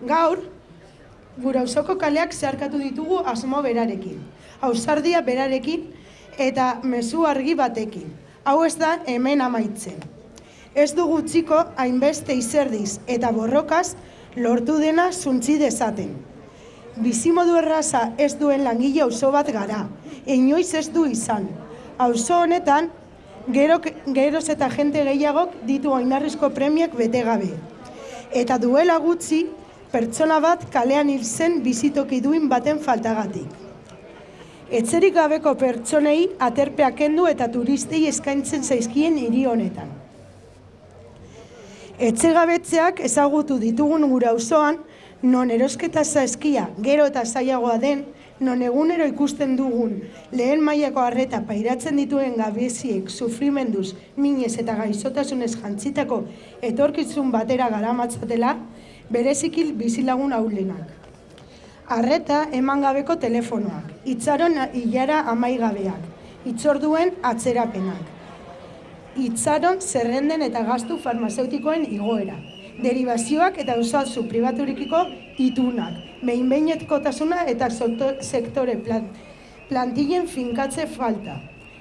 Gaur, gure auzoko kaleak zeharkatu ditugu asmo berarekin. Ausardia berarekin eta mezu argi batekin. Hau ez da hemen amaitzen. Ez du gutxiko hainbeste izerdiz eta borrokaz lortu dena zuntzi dezaten. Bizimodu erraza ez duen langile auzo bat gara, inoiz ez du izan. Auzo honetan, gero, geroz eta jente gehiagok ditu oinarrizko premiak bete gabe. Eta duela gutxi, pertsona bat kalean hil zen bizitoki duin baten faltagatik. Etzerik gabeko pertsonei aterpeak kendu eta turistei eskaintzen zaizkien hiri honetan. Etxegabetzeak ezagutu ditugun gure auzoan, non erosketa zaizkia gero eta zailagoa den, non egunero ikusten dugun lehen mailako harreta pairatzen dituen gabeziek sufrimenduz, minez eta gaizotasunez jantzitako etorkizun batera garamatzatela, berezikil bizilagun aulenak. Arreta eman gabeko telefonoak, itzaron hilara amaigabeak, itzorduen atzerapenak, itzaron zerrenden eta gastu farmazeutikoen igoera, derivazioak eta osazu pribaturikiko itunak, behinbeinetkotasuna eta sektore plan, plantillen finkatze falta.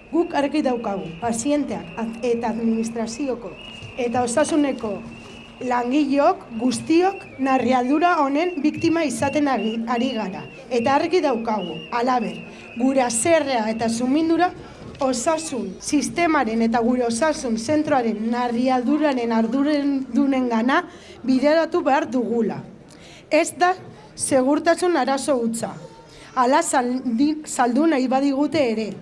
Guk argi daukagu, pazienteak eta administrazioko eta osasuneko langilok guztiok narrialdura honen biktima izaten ari, gara. Eta argi daukagu, alaber, gure azerrea eta sumindura osasun sistemaren eta gure osasun zentroaren narrialduraren arduren dunen gana bideratu behar dugula. Ez da segurtasun arazo hutsa. Ala saldu nahi badigute ere.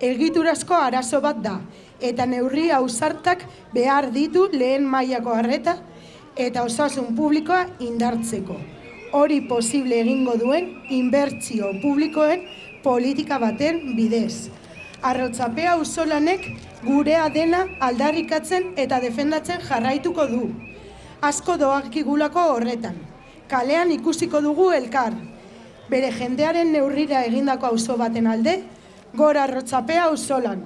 Egiturazko arazo bat da. Eta neurri ausartak behar ditu lehen mailako harreta eta osasun publikoa indartzeko. Hori posible egingo duen inbertsio publikoen politika baten bidez arrotzapea usolanek gurea dena aldarrikatzen eta defendatzen jarraituko du. Asko doakigulako horretan. Kalean ikusiko dugu elkar. Bere jendearen neurrira egindako auzo baten alde, gora arrotzapea usolan.